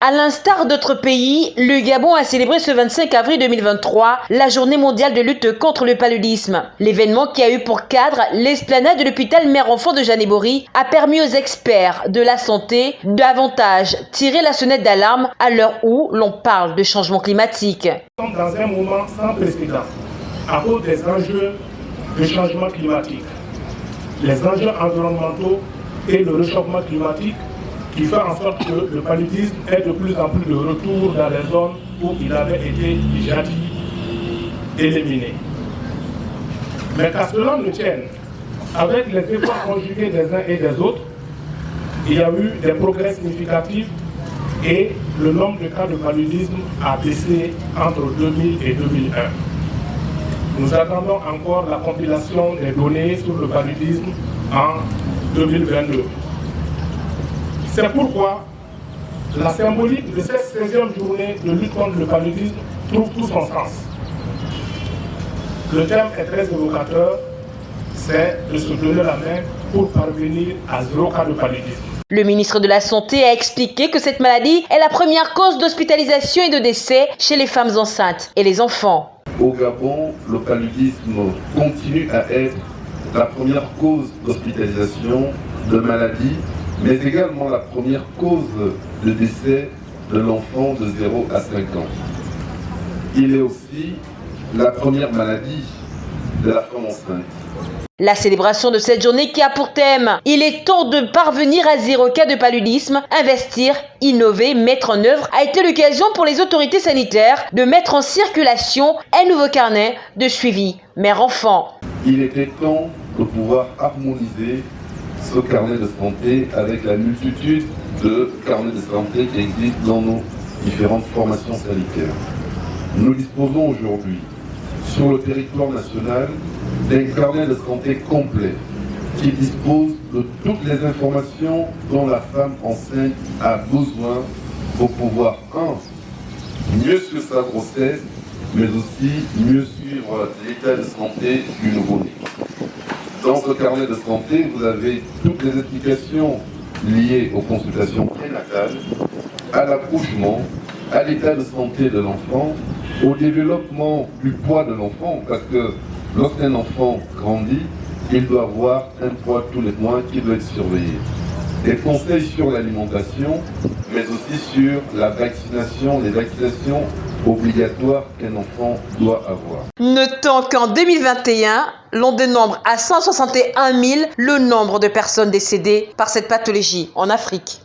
À l'instar d'autres pays, le Gabon a célébré ce 25 avril 2023 la journée mondiale de lutte contre le paludisme. L'événement qui a eu pour cadre l'esplanade de l'hôpital mère-enfant de Janébori a permis aux experts de la santé davantage tirer la sonnette d'alarme à l'heure où l'on parle de changement climatique. Nous sommes dans un moment sans précédent à cause des enjeux de changement climatique, les enjeux environnementaux et le réchauffement climatique qui fait en sorte que le paludisme est de plus en plus de retour dans les zones où il avait été jadis éliminé. Mais qu'à cela ne tienne, avec les efforts conjugués des uns et des autres, il y a eu des progrès significatifs et le nombre de cas de paludisme a baissé entre 2000 et 2001. Nous attendons encore la compilation des données sur le paludisme en 2022. C'est pourquoi la symbolique de cette 16e journée de lutte contre le paludisme trouve tout son sens. Le thème est très évocateur, c'est de se donner la main pour parvenir à zéro cas de paludisme. Le ministre de la Santé a expliqué que cette maladie est la première cause d'hospitalisation et de décès chez les femmes enceintes et les enfants. Au Gabon, le paludisme continue à être la première cause d'hospitalisation de maladies mais également la première cause de décès de l'enfant de 0 à 5 ans. Il est aussi la première maladie de la femme enceinte. La célébration de cette journée qui a pour thème « Il est temps de parvenir à zéro cas de paludisme, investir, innover, mettre en œuvre » a été l'occasion pour les autorités sanitaires de mettre en circulation un nouveau carnet de suivi mère-enfant. Il était temps de pouvoir harmoniser ce carnet de santé avec la multitude de carnets de santé qui existent dans nos différentes formations sanitaires. Nous disposons aujourd'hui sur le territoire national d'un carnet de santé complet qui dispose de toutes les informations dont la femme enceinte a besoin pour pouvoir, un, mieux suivre sa grossesse, mais aussi mieux suivre l'état de santé du nouveau-né. Dans ce carnet de santé, vous avez toutes les explications liées aux consultations prénatales, à l'accouchement, à l'état de santé de l'enfant, au développement du poids de l'enfant, parce que lorsqu'un enfant grandit, il doit avoir un poids tous les mois qui doit être surveillé. Des conseils sur l'alimentation, mais aussi sur la vaccination, les vaccinations obligatoires qu'un enfant doit avoir. Notons qu'en 2021, l'on dénombre à 161 000 le nombre de personnes décédées par cette pathologie en Afrique.